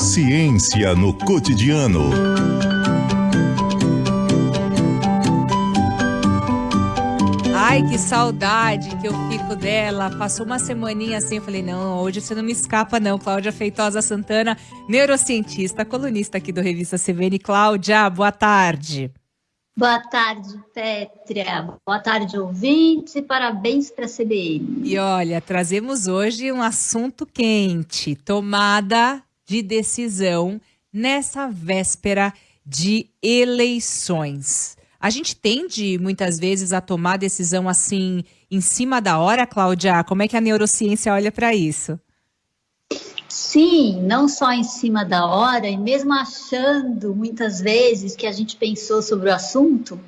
Ciência no cotidiano. Ai, que saudade que eu fico dela. Passou uma semaninha assim, eu falei, não, hoje você não me escapa não. Cláudia Feitosa Santana, neurocientista, colunista aqui do Revista CVN. Cláudia, boa tarde. Boa tarde, Pétria. Boa tarde, ouvintes, e parabéns para a CBN. E olha, trazemos hoje um assunto quente: tomada de decisão nessa véspera de eleições. A gente tende muitas vezes a tomar decisão assim em cima da hora, Cláudia? Como é que a neurociência olha para isso? Sim, não só em cima da hora, e mesmo achando muitas vezes que a gente pensou sobre o assunto,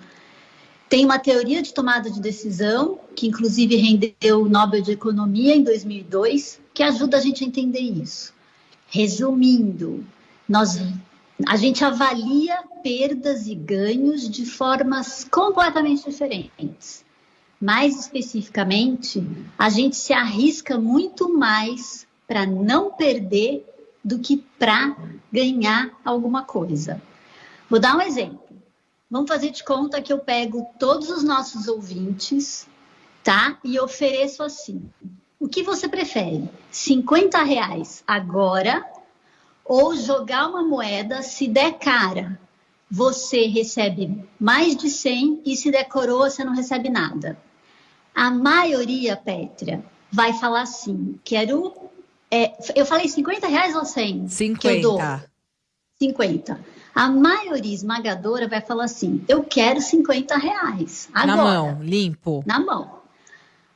tem uma teoria de tomada de decisão, que inclusive rendeu o Nobel de Economia em 2002, que ajuda a gente a entender isso. Resumindo, nós a gente avalia perdas e ganhos de formas completamente diferentes. Mais especificamente, a gente se arrisca muito mais para não perder do que para ganhar alguma coisa. Vou dar um exemplo. Vamos fazer de conta que eu pego todos os nossos ouvintes, tá? E ofereço assim. O que você prefere? 50 reais agora ou jogar uma moeda, se der cara, você recebe mais de 100 e se der coroa, você não recebe nada. A maioria, Pétria, vai falar assim: quero. É, eu falei 50 reais ou 100? 50. Que eu dou? 50. A maioria esmagadora vai falar assim: eu quero 50 reais. Agora, na mão, limpo. Na mão.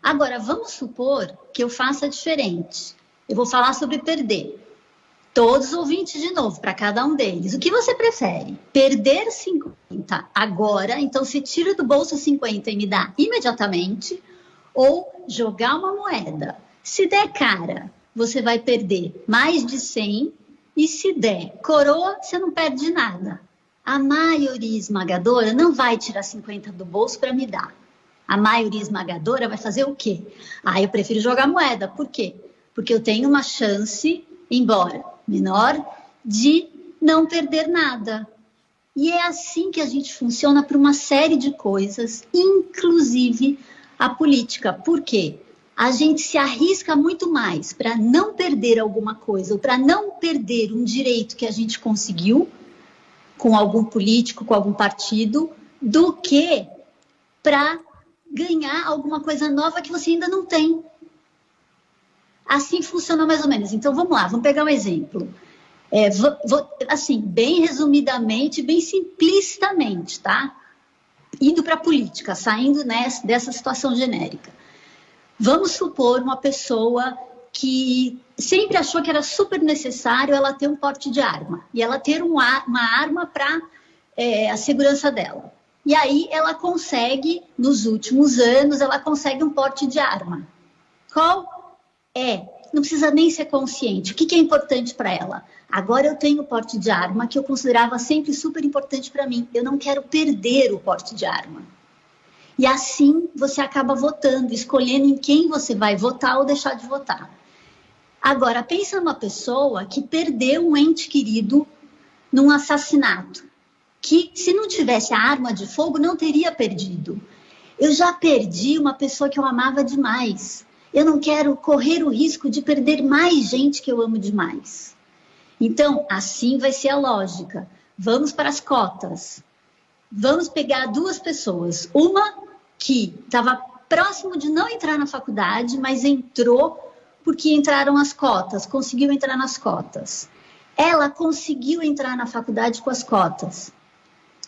Agora, vamos supor que eu faça diferente. Eu vou falar sobre perder todos os ouvintes de novo, para cada um deles. O que você prefere? Perder 50 agora, então se tira do bolso 50 e me dá imediatamente, ou jogar uma moeda. Se der cara, você vai perder mais de 100, e se der coroa, você não perde nada. A maioria esmagadora não vai tirar 50 do bolso para me dar. A maioria esmagadora vai fazer o quê? Ah, eu prefiro jogar moeda. Por quê? Porque eu tenho uma chance, embora menor de não perder nada. E é assim que a gente funciona para uma série de coisas, inclusive a política. Por quê? A gente se arrisca muito mais para não perder alguma coisa, ou para não perder um direito que a gente conseguiu com algum político, com algum partido, do que para ganhar alguma coisa nova que você ainda não tem. Assim funciona mais ou menos. Então vamos lá, vamos pegar um exemplo. É, vou, vou, assim, bem resumidamente, bem simplicitamente, tá? Indo para a política, saindo nessa, dessa situação genérica. Vamos supor uma pessoa que sempre achou que era super necessário ela ter um porte de arma e ela ter um uma arma para é, a segurança dela. E aí ela consegue, nos últimos anos, ela consegue um porte de arma. Qual é, não precisa nem ser consciente. O que, que é importante para ela? Agora eu tenho o porte de arma que eu considerava sempre super importante para mim. Eu não quero perder o porte de arma. E assim você acaba votando, escolhendo em quem você vai votar ou deixar de votar. Agora, pensa numa pessoa que perdeu um ente querido num assassinato, que se não tivesse a arma de fogo não teria perdido. Eu já perdi uma pessoa que eu amava demais. Eu não quero correr o risco de perder mais gente que eu amo demais. Então, assim vai ser a lógica. Vamos para as cotas. Vamos pegar duas pessoas. Uma que estava próximo de não entrar na faculdade, mas entrou porque entraram as cotas, conseguiu entrar nas cotas. Ela conseguiu entrar na faculdade com as cotas.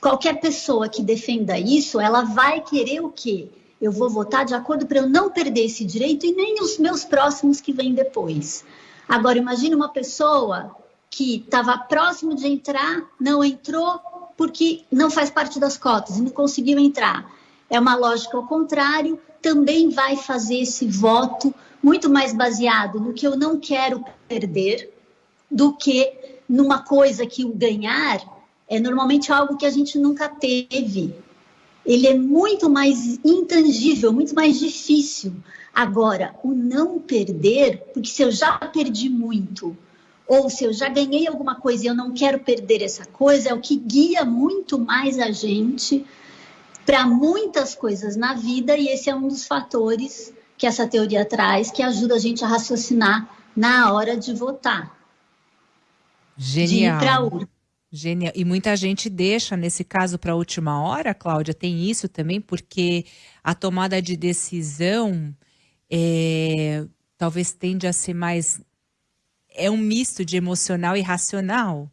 Qualquer pessoa que defenda isso, ela vai querer o quê? eu vou votar de acordo para eu não perder esse direito e nem os meus próximos que vêm depois. Agora, imagine uma pessoa que estava próximo de entrar, não entrou porque não faz parte das cotas e não conseguiu entrar. É uma lógica ao contrário, também vai fazer esse voto muito mais baseado no que eu não quero perder do que numa coisa que o ganhar é normalmente algo que a gente nunca teve ele é muito mais intangível, muito mais difícil. Agora, o não perder, porque se eu já perdi muito, ou se eu já ganhei alguma coisa e eu não quero perder essa coisa, é o que guia muito mais a gente para muitas coisas na vida, e esse é um dos fatores que essa teoria traz, que ajuda a gente a raciocinar na hora de votar. Genial. De ir para urna. Genial. E muita gente deixa, nesse caso, para a última hora, Cláudia, tem isso também, porque a tomada de decisão é, talvez tende a ser mais. É um misto de emocional e racional.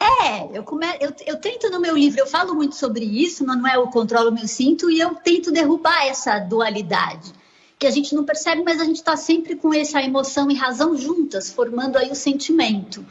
É, eu, come... eu, eu tento no meu livro, eu falo muito sobre isso, não é o controlo meu cinto, e eu tento derrubar essa dualidade, que a gente não percebe, mas a gente está sempre com essa emoção e razão juntas, formando aí o sentimento.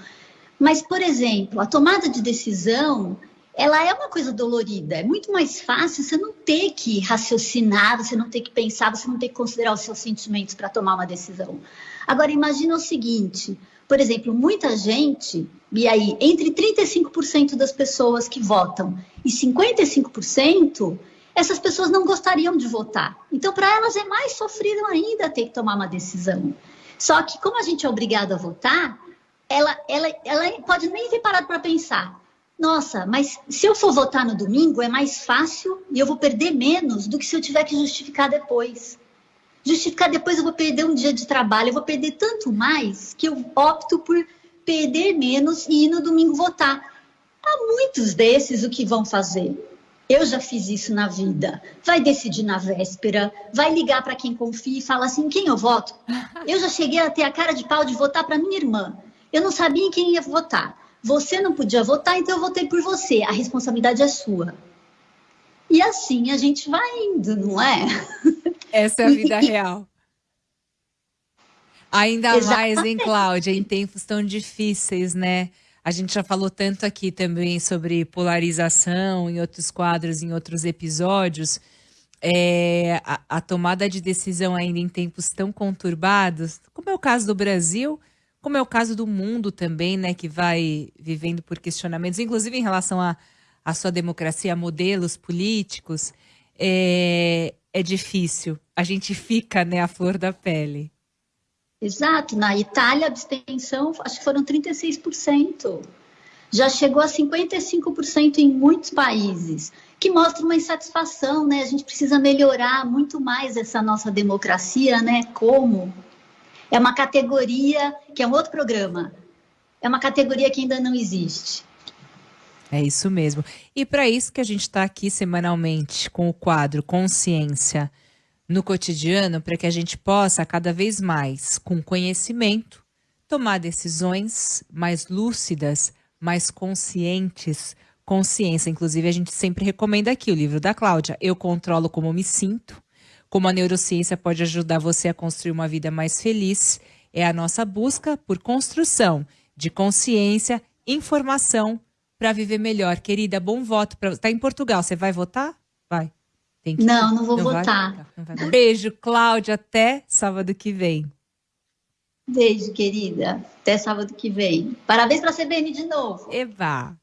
Mas, por exemplo, a tomada de decisão, ela é uma coisa dolorida. É muito mais fácil você não ter que raciocinar, você não ter que pensar, você não ter que considerar os seus sentimentos para tomar uma decisão. Agora, imagina o seguinte: por exemplo, muita gente, e aí, entre 35% das pessoas que votam e 55%, essas pessoas não gostariam de votar. Então, para elas é mais sofrido ainda ter que tomar uma decisão. Só que, como a gente é obrigado a votar, ela, ela, ela pode nem ter parado para pensar. Nossa, mas se eu for votar no domingo é mais fácil e eu vou perder menos do que se eu tiver que justificar depois. Justificar depois eu vou perder um dia de trabalho, eu vou perder tanto mais que eu opto por perder menos e ir no domingo votar. Há muitos desses o que vão fazer. Eu já fiz isso na vida. Vai decidir na véspera, vai ligar para quem confia e fala assim: quem eu voto? Eu já cheguei a ter a cara de pau de votar para minha irmã. Eu não sabia em quem ia votar. Você não podia votar, então eu votei por você. A responsabilidade é sua. E assim a gente vai indo, não é? Essa é a vida real. Ainda Exatamente. mais, hein, Cláudia, em tempos tão difíceis, né? A gente já falou tanto aqui também sobre polarização em outros quadros, em outros episódios. É, a, a tomada de decisão ainda em tempos tão conturbados, como é o caso do Brasil, como é o caso do mundo também, né, que vai vivendo por questionamentos, inclusive em relação à sua democracia, a modelos políticos, é, é difícil. A gente fica, né, à flor da pele. Exato. Na Itália, a abstenção, acho que foram 36%. Já chegou a 55% em muitos países, que mostra uma insatisfação, né? A gente precisa melhorar muito mais essa nossa democracia, né? Como? É uma categoria que é um outro programa. É uma categoria que ainda não existe. É isso mesmo. E para isso que a gente está aqui semanalmente com o quadro Consciência no cotidiano, para que a gente possa cada vez mais, com conhecimento, tomar decisões mais lúcidas, mais conscientes. Consciência, inclusive, a gente sempre recomenda aqui o livro da Cláudia, Eu Controlo Como Me Sinto, como a neurociência pode ajudar você a construir uma vida mais feliz, é a nossa busca por construção de consciência, informação para viver melhor. Querida, bom voto. Pra... Tá em Portugal, você vai votar? Vai. Que... Não, não vou não votar. Vai? Beijo, Cláudia. Até sábado que vem. Beijo, querida. Até sábado que vem. Parabéns para a CBN de novo. Eva.